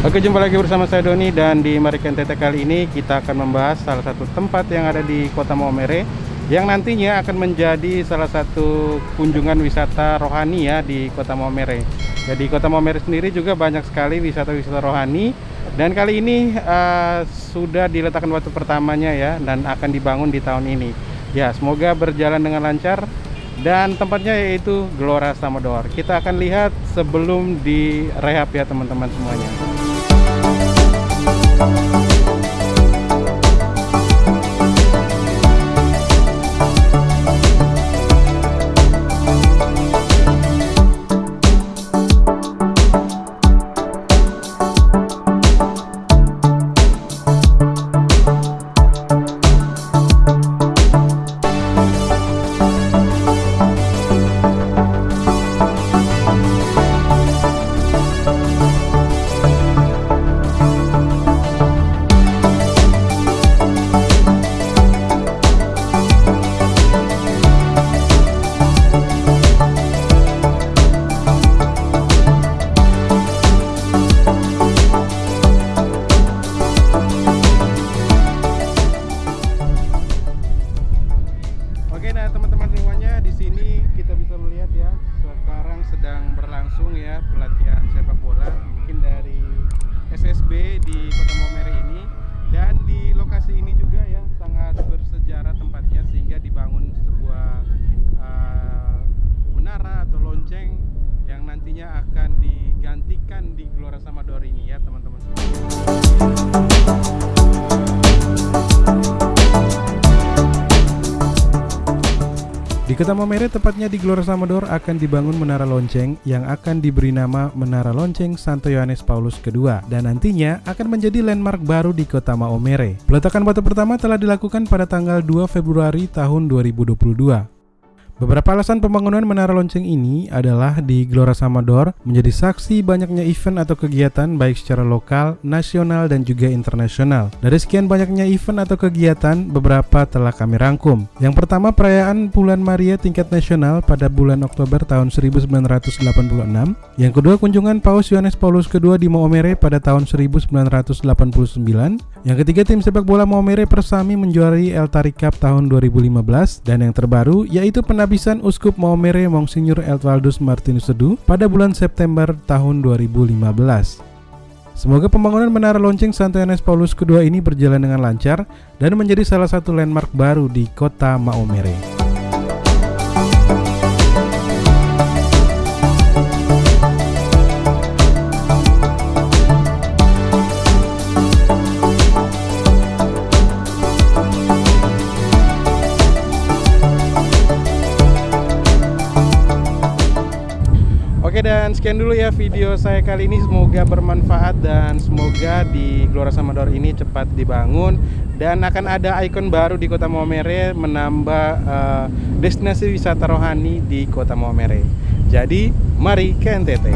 Oke jumpa lagi bersama saya Doni dan di Marikan Tete kali ini kita akan membahas salah satu tempat yang ada di kota Maumere yang nantinya akan menjadi salah satu kunjungan wisata rohani ya di kota Maumere. Jadi kota Maumere sendiri juga banyak sekali wisata-wisata rohani dan kali ini uh, sudah diletakkan waktu pertamanya ya dan akan dibangun di tahun ini. Ya semoga berjalan dengan lancar dan tempatnya yaitu Gelora Samador. Kita akan lihat sebelum direhab ya teman-teman semuanya. Oke, nah teman-teman semuanya di sini kita bisa melihat ya sekarang sedang berlangsung ya pelatihan sepak bola mungkin dari SSB di Kota Maumere ini. Dan di lokasi ini juga ya sangat bersejarah tempatnya sehingga dibangun sebuah uh, menara atau lonceng yang nantinya akan digantikan di Gelora Samador ini ya teman-teman Kota Maumere, tepatnya di Gelora Samador, akan dibangun menara lonceng yang akan diberi nama Menara Lonceng Santo Yohanes Paulus II dan nantinya akan menjadi landmark baru di Kota Maumere. Peletakan batu pertama telah dilakukan pada tanggal 2 Februari tahun 2022. Beberapa alasan pembangunan menara lonceng ini adalah di Gelora Samador menjadi saksi banyaknya event atau kegiatan baik secara lokal, nasional, dan juga internasional. Dari sekian banyaknya event atau kegiatan, beberapa telah kami rangkum. Yang pertama perayaan Bulan Maria tingkat nasional pada bulan Oktober tahun 1986. Yang kedua kunjungan Paus Yohanes Paulus II di Maumere pada tahun 1989. Yang ketiga tim sepak bola Maumere Persami menjuarai El Tari Cup tahun 2015 dan yang terbaru yaitu penabisan Uskup Maumere Monsinyur Elvaldus Martinus Sedu pada bulan September tahun 2015. Semoga pembangunan Menara Lonceng Santo Yohanes Paulus II ini berjalan dengan lancar dan menjadi salah satu landmark baru di kota Maumere. Oke dan sekian dulu ya video saya kali ini semoga bermanfaat dan semoga di Gelora Samador ini cepat dibangun dan akan ada ikon baru di Kota Maumere menambah uh, destinasi wisata rohani di Kota Maumere. Jadi mari ke NTT.